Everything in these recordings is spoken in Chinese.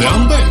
两倍。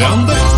Leander.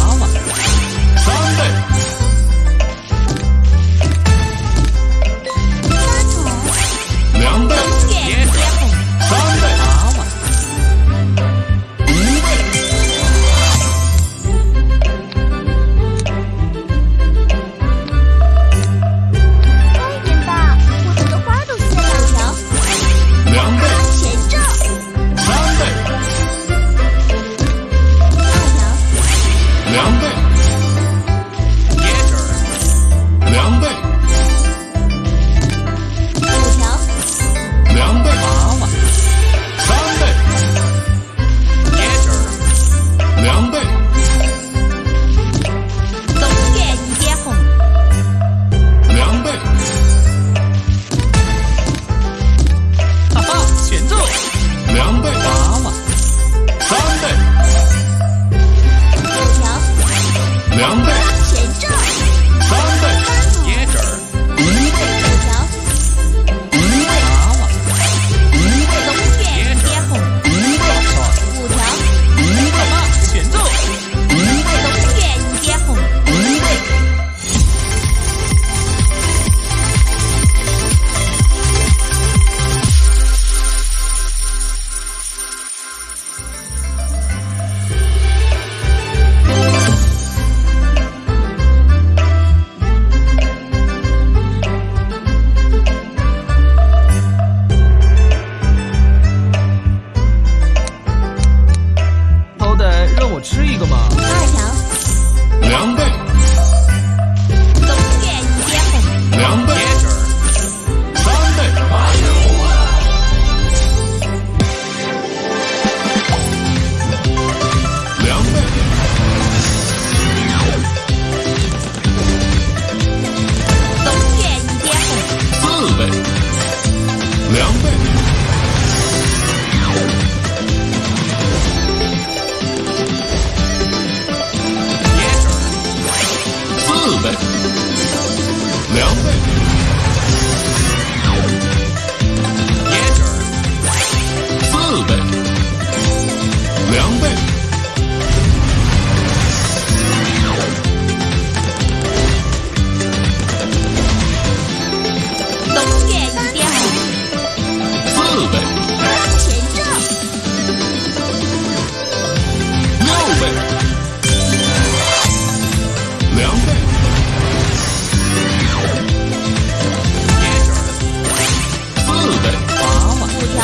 强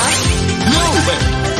六倍